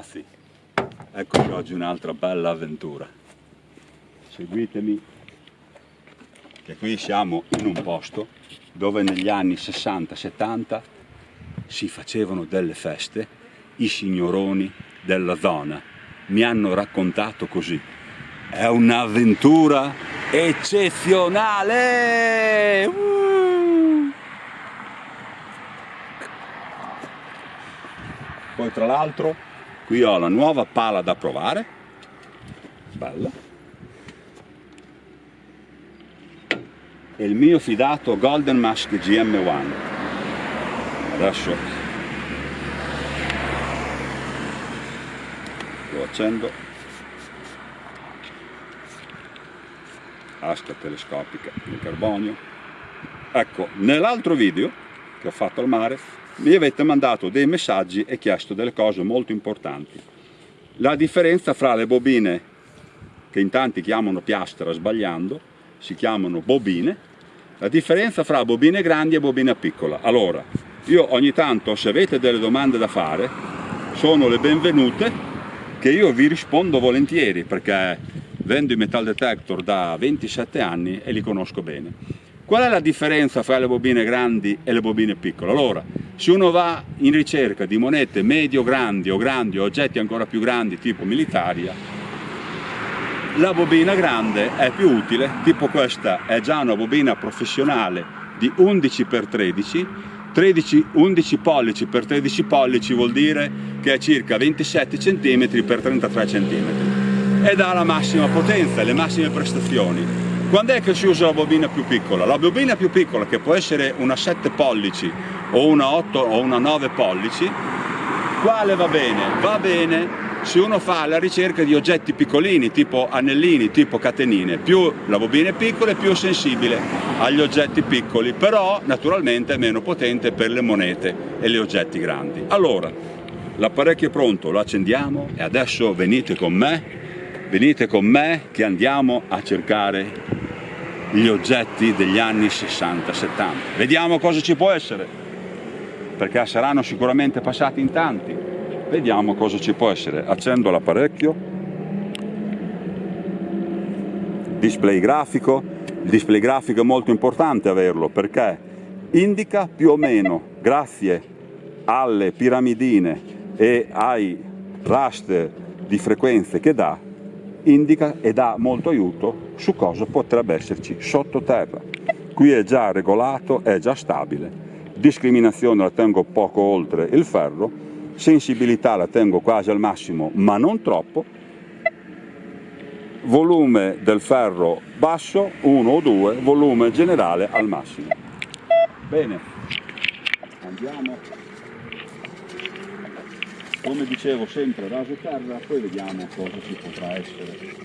ragazzi, eccoci oggi un'altra bella avventura. Seguitemi, che qui siamo in un posto dove negli anni 60-70 si facevano delle feste, i signoroni della zona mi hanno raccontato così. È un'avventura eccezionale! Uh! Poi tra l'altro qui ho la nuova pala da provare, bella, e il mio fidato Golden Mask GM1. Adesso lo accendo, asca telescopica in carbonio. Ecco, nell'altro video che ho fatto al mare mi avete mandato dei messaggi e chiesto delle cose molto importanti. La differenza fra le bobine, che in tanti chiamano piastra sbagliando, si chiamano bobine, la differenza fra bobine grandi e bobina piccola. Allora, io ogni tanto, se avete delle domande da fare, sono le benvenute, che io vi rispondo volentieri, perché vendo i metal detector da 27 anni e li conosco bene. Qual è la differenza fra le bobine grandi e le bobine piccole? Allora, se uno va in ricerca di monete medio-grandi o grandi o oggetti ancora più grandi tipo militaria, la bobina grande è più utile, tipo questa è già una bobina professionale di 11x13, 13, 11 pollici per 13 pollici vuol dire che è circa 27 cm x 33 cm ed ha la massima potenza, le massime prestazioni quando è che si usa la bobina più piccola? La bobina più piccola, che può essere una 7 pollici o una 8 o una 9 pollici, quale va bene? Va bene se uno fa la ricerca di oggetti piccolini, tipo anellini, tipo catenine. Più la bobina è piccola, più sensibile agli oggetti piccoli, però naturalmente è meno potente per le monete e gli oggetti grandi. Allora, l'apparecchio è pronto, lo accendiamo e adesso venite con me, venite con me che andiamo a cercare gli oggetti degli anni 60-70. Vediamo cosa ci può essere, perché saranno sicuramente passati in tanti. Vediamo cosa ci può essere. Accendo l'apparecchio, display grafico. Il display grafico è molto importante averlo perché indica più o meno, grazie alle piramidine e ai raster di frequenze che dà, indica e dà molto aiuto su cosa potrebbe esserci sottoterra. Qui è già regolato, è già stabile, discriminazione la tengo poco oltre il ferro, sensibilità la tengo quasi al massimo ma non troppo, volume del ferro basso 1 o 2, volume generale al massimo. Bene, andiamo, come dicevo sempre raso terra, poi vediamo cosa ci potrà essere.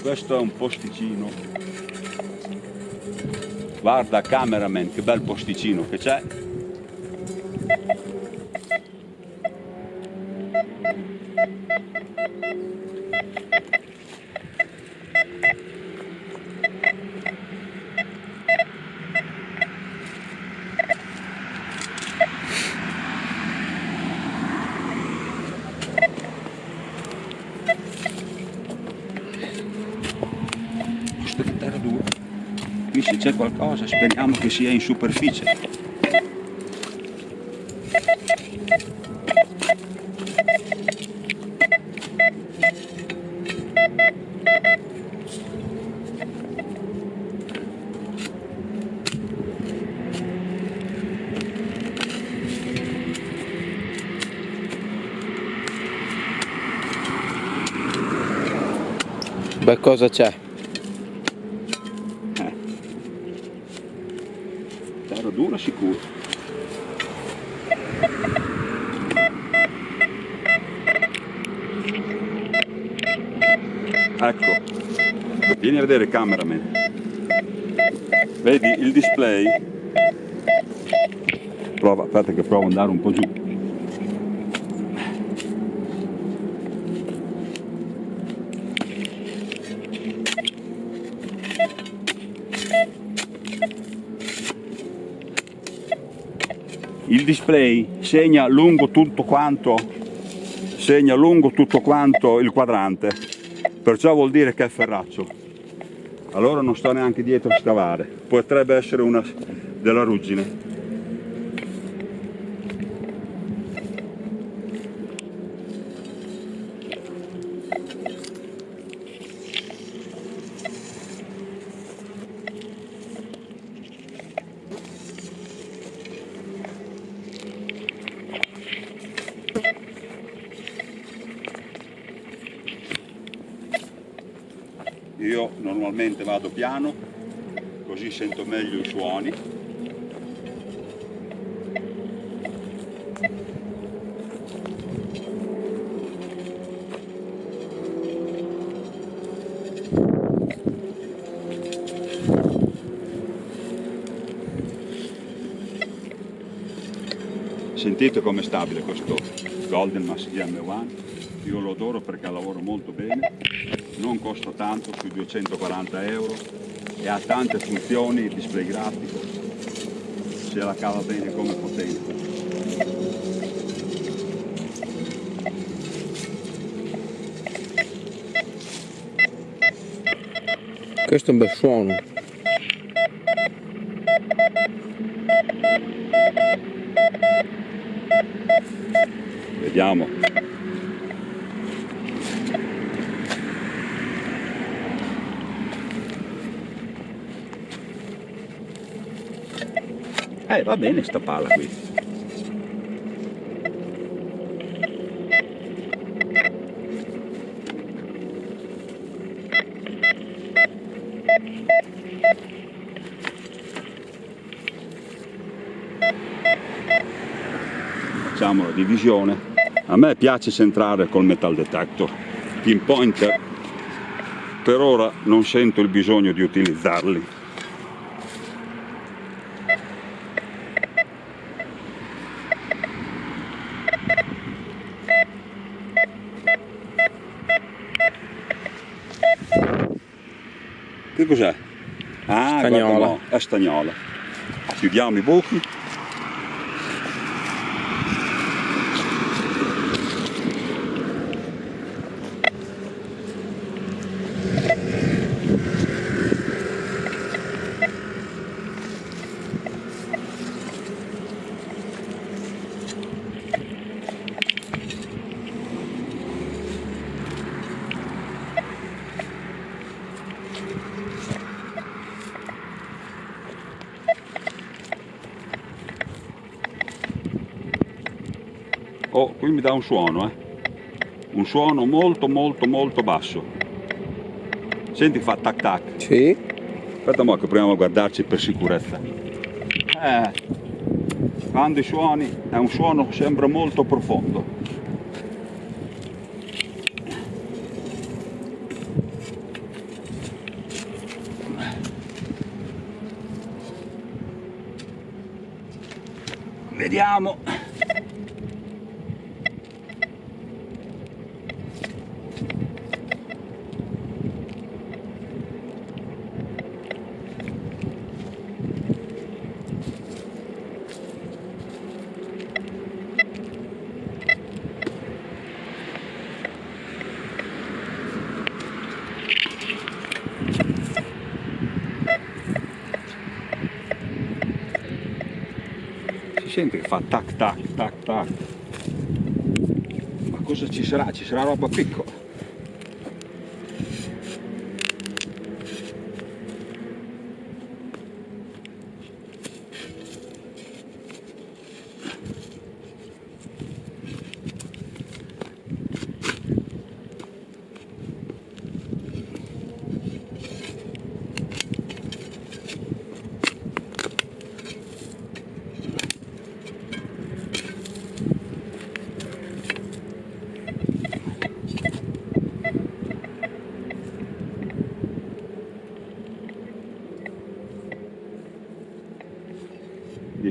Questo è un posticino. Guarda cameraman che bel posticino che c'è qui se c'è qualcosa speriamo che sia in superficie Beh, cosa c'è? Ecco. Vieni a vedere cameraman. Vedi il display? Prova aspetta che provo ad andare un po' giù. Il display segna lungo tutto quanto? Segna lungo tutto quanto il quadrante perciò vuol dire che è ferraccio. Allora non sto neanche dietro a scavare. Potrebbe essere una della ruggine io normalmente vado piano così sento meglio i suoni. Sentite com'è stabile questo Golden Mass M1 io lo adoro perché lavora molto bene, non costa tanto, più 240 euro e ha tante funzioni, display grafico, se la cava bene come potenza. Questo è un bel suono. Vediamo. Eh, va bene sta palla qui. Facciamo la divisione. A me piace centrare col metal detector. Pinpointer per ora non sento il bisogno di utilizzarli. Cos'è? Ah, Stagnola. no, è stagnola. Chiudiamo i buchi. Oh, qui mi dà un suono, eh. Un suono molto molto molto basso. Senti fa tac tac. Sì. Aspetta mo che proviamo a guardarci per sicurezza. Eh, quando i suoni, è un suono che sembra molto profondo. Vediamo. Si sente che fa tac tac tac tac. Ma cosa ci sarà? Ci sarà roba piccola.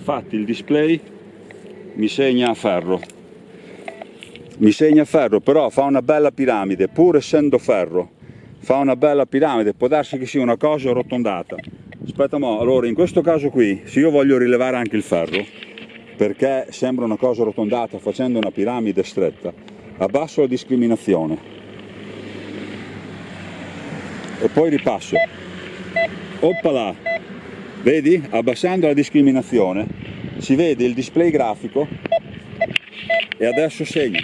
Difatti il display mi segna a ferro. Mi segna a ferro, però fa una bella piramide, pur essendo ferro. Fa una bella piramide, può darsi che sia una cosa arrotondata. Aspetta mo, allora in questo caso qui, se io voglio rilevare anche il ferro, perché sembra una cosa arrotondata facendo una piramide stretta, abbasso la discriminazione e poi ripasso oppala vedi? Abbassando la discriminazione si vede il display grafico e adesso segno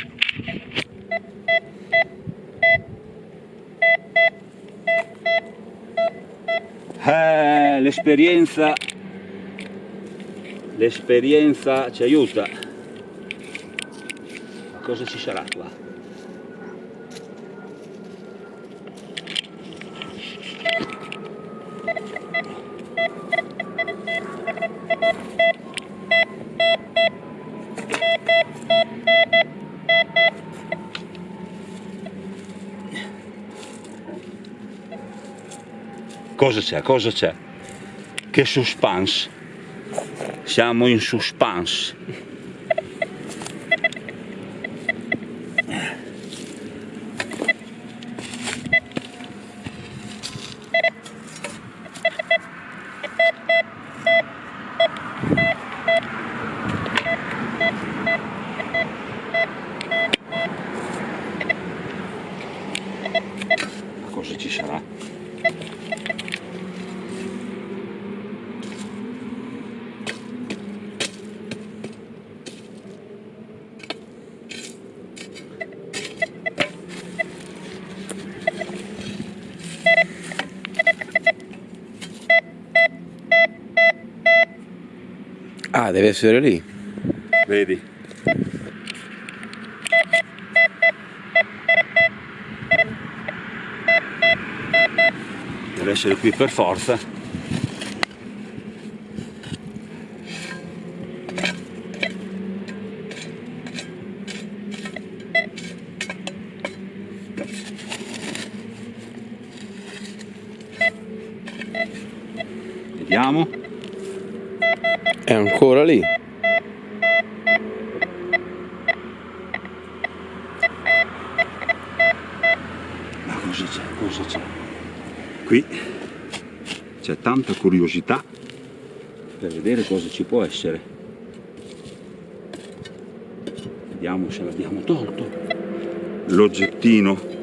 eh, l'esperienza l'esperienza ci aiuta. Cosa ci sarà qua Cosa c'è? Cosa c'è? Che suspense! Siamo in suspense! Cosa ci sarà? Ah, deve essere lì. Vedi? Deve essere qui per forza. Vediamo. È ancora lì. Ma cosa c'è? Cosa c'è? Qui c'è tanta curiosità per vedere cosa ci può essere. Vediamo se l'abbiamo tolto. L'oggettino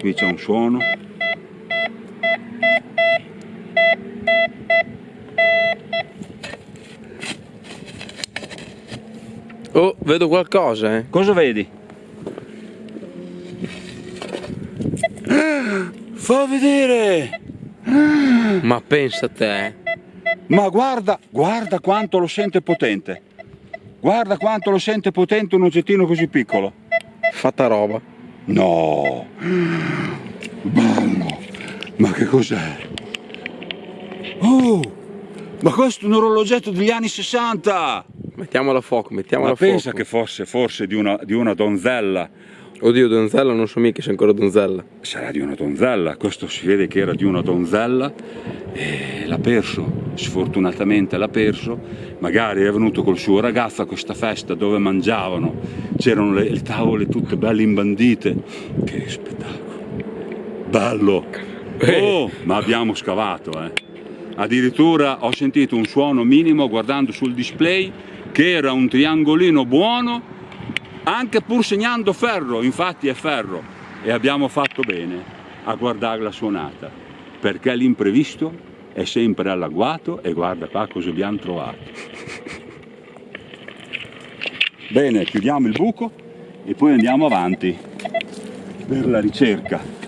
qui c'è un suono Oh, vedo qualcosa, eh. Cosa vedi? Fa vedere! Ma pensa a te. Ma guarda, guarda quanto lo sente potente. Guarda quanto lo sente potente un oggettino così piccolo. Fatta roba. No! Bello! Ma che cos'è? Oh! Ma questo è un orologetto degli anni 60! Mettiamolo a fuoco, mettiamolo Ma a fuoco. pensa che fosse forse di una, di una donzella. Oddio, donzella, non so mica se è ancora donzella. Sarà di una donzella, questo si vede che era di una donzella e l'ha perso, sfortunatamente l'ha perso, magari è venuto col suo ragazzo a questa festa dove mangiavano, c'erano le, le tavole tutte belle imbandite, che spettacolo, bello, oh, ma abbiamo scavato eh. addirittura ho sentito un suono minimo guardando sul display che era un triangolino buono anche pur segnando ferro, infatti è ferro. E abbiamo fatto bene a guardare la suonata perché l'imprevisto è sempre all'agguato e guarda qua cosa abbiamo trovato. Bene, chiudiamo il buco e poi andiamo avanti per la ricerca.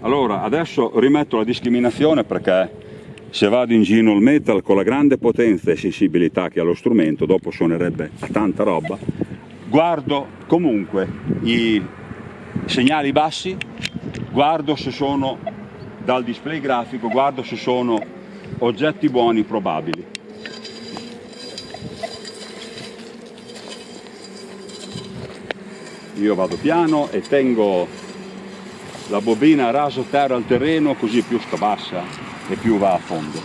Allora, adesso rimetto la discriminazione perché se vado in gino il metal con la grande potenza e sensibilità che ha lo strumento, dopo suonerebbe tanta roba, guardo comunque i segnali bassi, guardo se sono dal display grafico, guardo se sono oggetti buoni probabili. Io vado piano e tengo la bobina raso terra al terreno così più sta bassa e più va a fondo.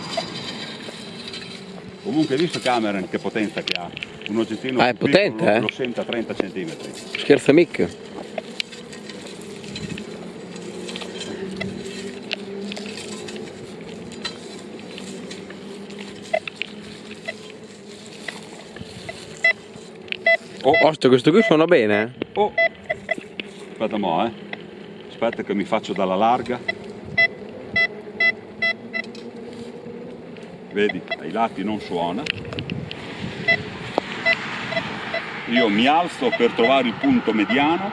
Comunque hai visto Cameron che potenza che ha? Un oggettino Ah, è più piccolo potente, eh? lo sente a 30 cm. Scherza mica. Oh, Osto, questo qui suona bene, eh? oh. Aspetta mo, eh. Aspetta che mi faccio dalla larga. Vedi, ai lati non suona. Io mi alzo per trovare il punto mediano.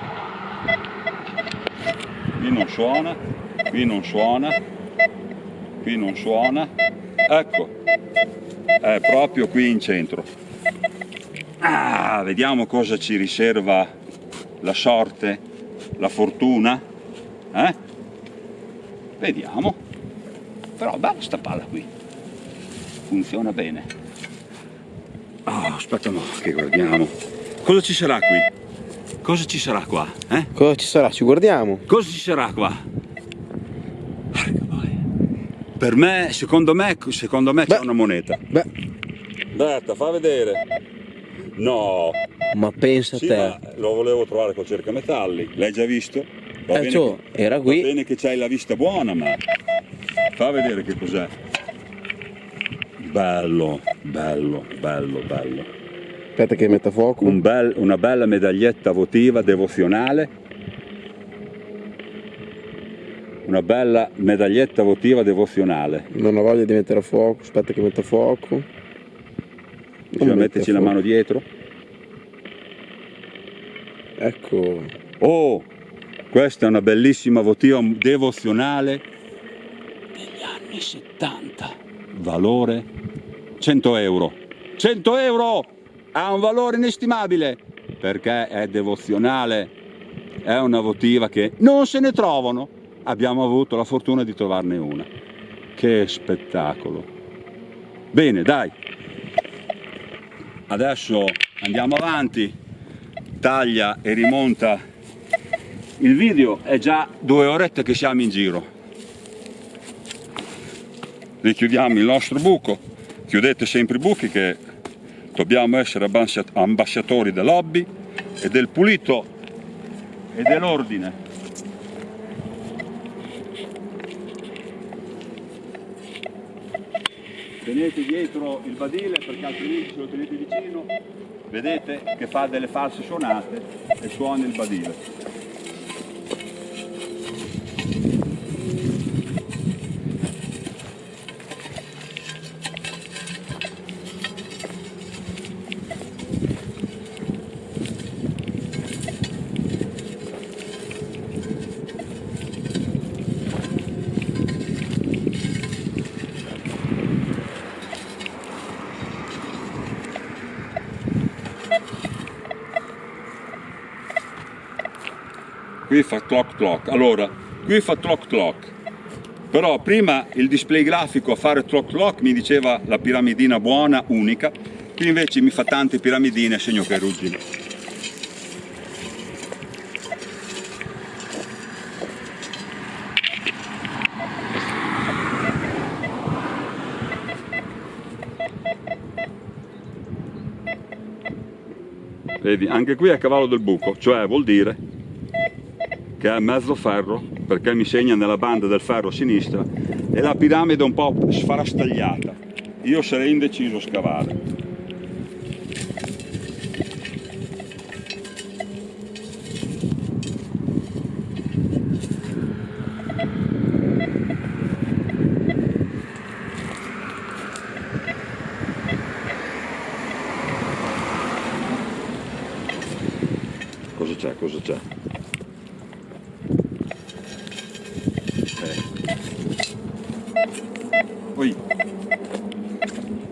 Qui non suona, qui non suona, qui non suona. Ecco, è proprio qui in centro. Ah, vediamo cosa ci riserva la sorte, la fortuna. Eh? Vediamo. Però bella sta palla qui. Funziona bene. Ah, aspetta no, che guardiamo. Cosa ci sarà qui? Cosa ci sarà qua? Eh? Cosa ci sarà? Ci guardiamo. Cosa ci sarà qua? Per me, secondo me, secondo me c'è una moneta. Beh, Aspetta, fa vedere. No, ma pensa Sì, te. ma lo volevo trovare col cercametalli. L'hai già visto? Va Eh, bene ciò, che- era Va qui. bene che c'hai la vista buona, ma fa vedere che cos'è. Bello, bello, bello, bello. Aspetta che metta fuoco. Un bel- una bella medaglietta votiva devozionale. Una bella medaglietta votiva devozionale. Non ho voglia di mettere a fuoco. Aspetta che metta fuoco. Bisogna mette metterci la mano dietro. Ecco. Oh, questa è una bellissima votiva devozionale degli anni 70. Valore 100 euro. 100 euro! Ha un valore inestimabile perché è devozionale. È una votiva che non se ne trovano. Abbiamo avuto la fortuna di trovarne una. Che spettacolo. Bene, dai. Adesso andiamo avanti taglia e rimonta il video è già due orette che siamo in giro richiudiamo il nostro buco chiudete sempre i buchi che dobbiamo essere ambascia- ambasciatori dell'hobby e del pulito e dell'ordine. Tenete dietro il badile perché altrimenti se lo tenete vicino. Vedete che fa delle false suonate e suona il badile qui fa clock clock. Allora qui fa clock clock. Però prima il display grafico a fare clock clock mi diceva la piramidina buona unica. Qui invece mi fa tante piramidine segno che ruggine vedi anche qui è a cavallo del buco cioè vuol dire che è mezzo ferro perché mi segna nella banda del ferro sinistra e la piramide un po' sfarastagliata. Io sarei indeciso a scavare